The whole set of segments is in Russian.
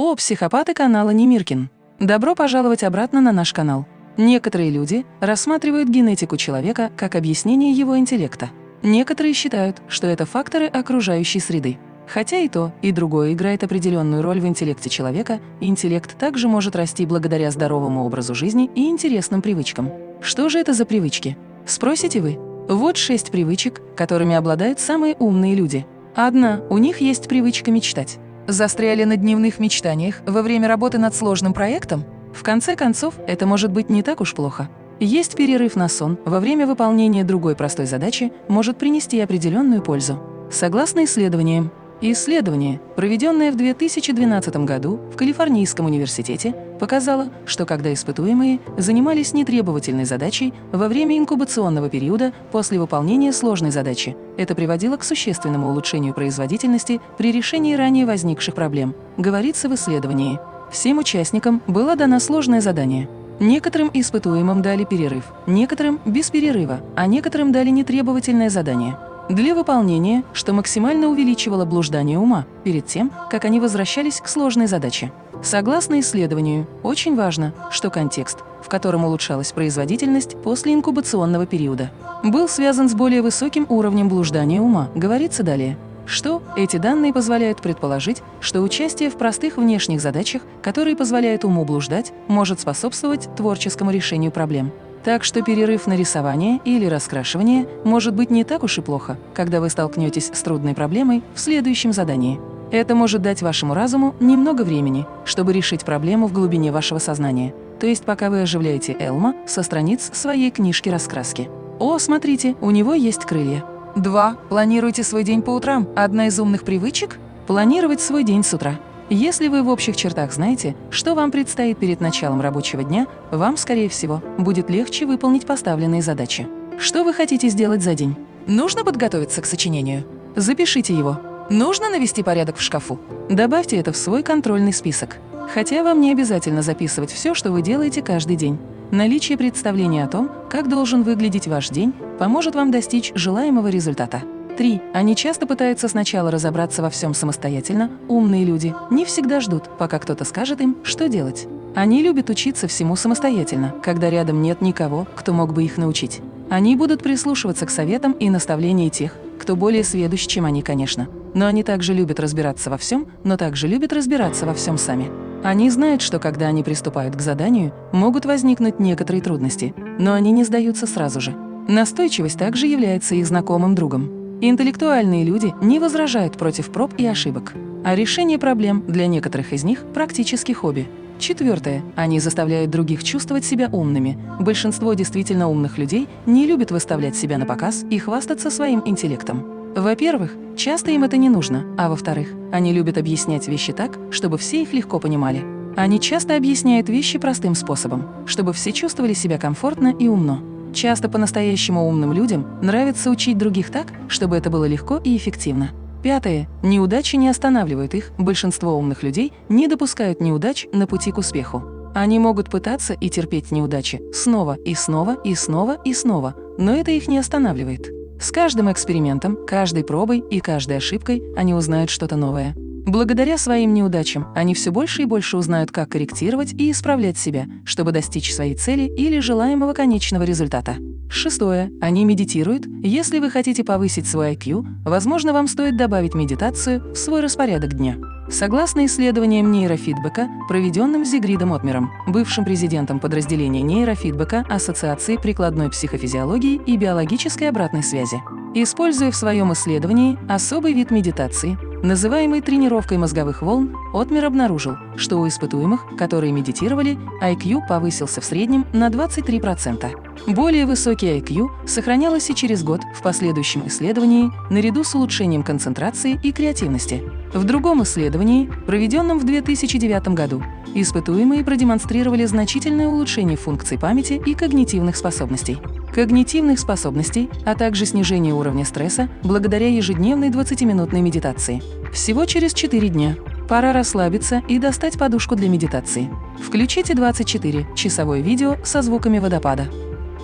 О, психопаты канала Немиркин! Добро пожаловать обратно на наш канал. Некоторые люди рассматривают генетику человека как объяснение его интеллекта. Некоторые считают, что это факторы окружающей среды. Хотя и то, и другое играет определенную роль в интеллекте человека, интеллект также может расти благодаря здоровому образу жизни и интересным привычкам. Что же это за привычки? Спросите вы. Вот шесть привычек, которыми обладают самые умные люди. Одна, у них есть привычка мечтать. Застряли на дневных мечтаниях во время работы над сложным проектом? В конце концов, это может быть не так уж плохо. Есть перерыв на сон во время выполнения другой простой задачи может принести определенную пользу. Согласно исследованиям, Исследование, проведенное в 2012 году в Калифорнийском университете, показало, что когда испытуемые занимались нетребовательной задачей во время инкубационного периода после выполнения сложной задачи, это приводило к существенному улучшению производительности при решении ранее возникших проблем, говорится в исследовании. Всем участникам было дано сложное задание. Некоторым испытуемым дали перерыв, некоторым – без перерыва, а некоторым дали нетребовательное задание – для выполнения, что максимально увеличивало блуждание ума перед тем, как они возвращались к сложной задаче. Согласно исследованию, очень важно, что контекст, в котором улучшалась производительность после инкубационного периода, был связан с более высоким уровнем блуждания ума, говорится далее что эти данные позволяют предположить, что участие в простых внешних задачах, которые позволяют уму блуждать, может способствовать творческому решению проблем. Так что перерыв на рисование или раскрашивание может быть не так уж и плохо, когда вы столкнетесь с трудной проблемой в следующем задании. Это может дать вашему разуму немного времени, чтобы решить проблему в глубине вашего сознания, то есть пока вы оживляете Элма со страниц своей книжки раскраски. О, смотрите, у него есть крылья. 2. Планируйте свой день по утрам. Одна из умных привычек – планировать свой день с утра. Если вы в общих чертах знаете, что вам предстоит перед началом рабочего дня, вам, скорее всего, будет легче выполнить поставленные задачи. Что вы хотите сделать за день? Нужно подготовиться к сочинению? Запишите его. Нужно навести порядок в шкафу? Добавьте это в свой контрольный список. Хотя вам не обязательно записывать все, что вы делаете каждый день. Наличие представления о том, как должен выглядеть ваш день, поможет вам достичь желаемого результата. 3. Они часто пытаются сначала разобраться во всем самостоятельно. Умные люди не всегда ждут, пока кто-то скажет им, что делать. Они любят учиться всему самостоятельно, когда рядом нет никого, кто мог бы их научить. Они будут прислушиваться к советам и наставлениям тех, кто более сведущ, чем они, конечно. Но они также любят разбираться во всем, но также любят разбираться во всем сами. Они знают, что когда они приступают к заданию, могут возникнуть некоторые трудности, но они не сдаются сразу же. Настойчивость также является их знакомым другом. Интеллектуальные люди не возражают против проб и ошибок, а решение проблем для некоторых из них практически хобби. Четвертое. Они заставляют других чувствовать себя умными. Большинство действительно умных людей не любят выставлять себя на показ и хвастаться своим интеллектом. Во-первых, часто им это не нужно, а во-вторых, они любят объяснять вещи так, чтобы все их легко понимали. Они часто объясняют вещи простым способом, чтобы все чувствовали себя комфортно и умно. Часто по-настоящему умным людям нравится учить других так, чтобы это было легко и эффективно. Пятое. Неудачи не останавливают их, большинство умных людей не допускают неудач на пути к успеху. Они могут пытаться и терпеть неудачи снова и снова и снова и снова, но это их не останавливает. С каждым экспериментом, каждой пробой и каждой ошибкой они узнают что-то новое. Благодаря своим неудачам они все больше и больше узнают, как корректировать и исправлять себя, чтобы достичь своей цели или желаемого конечного результата. Шестое. Они медитируют. Если вы хотите повысить свой IQ, возможно, вам стоит добавить медитацию в свой распорядок дня. Согласно исследованиям нейрофидбэка, проведенным Зигридом Отмером, бывшим президентом подразделения нейрофидбэка Ассоциации прикладной психофизиологии и биологической обратной связи, используя в своем исследовании особый вид медитации, называемый тренировкой мозговых волн, Отмер обнаружил, что у испытуемых, которые медитировали, IQ повысился в среднем на 23%. Более высокий IQ сохранялось и через год в последующем исследовании наряду с улучшением концентрации и креативности. В другом исследовании, проведенном в 2009 году, испытуемые продемонстрировали значительное улучшение функций памяти и когнитивных способностей. Когнитивных способностей, а также снижение уровня стресса благодаря ежедневной 20-минутной медитации. Всего через 4 дня. Пора расслабиться и достать подушку для медитации. Включите 24-часовое видео со звуками водопада.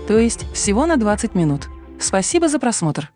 То есть всего на 20 минут. Спасибо за просмотр.